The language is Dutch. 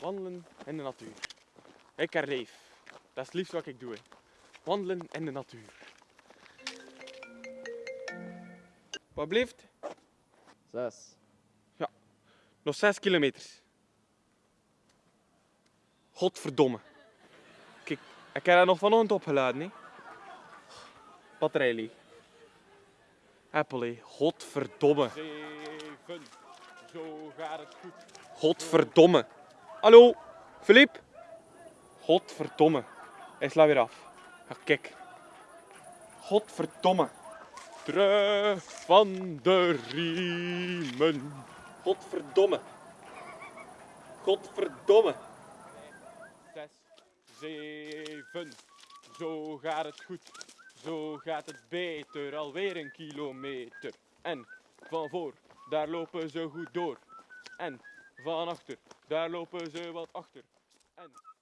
Wandelen in de natuur. Ik herleef. Dat is het liefst wat ik doe. Wandelen in de natuur. Wat blijft? Zes. Nog 6 kilometer. Godverdomme. Kijk, ik heb dat nog vanochtend opgeladen. Hè. Batterij leeg. Apple, hè. Godverdomme. Zeven. Zo gaat het goed. Godverdomme. Hallo, Filip? Godverdomme. Hij slaat weer af. Ja, kijk. Godverdomme. Terug van de riemen. Godverdomme. Godverdomme. Zes, zeven. Zo gaat het goed. Zo gaat het beter. Alweer een kilometer. En van voor, daar lopen ze goed door. En van achter, daar lopen ze wat achter. En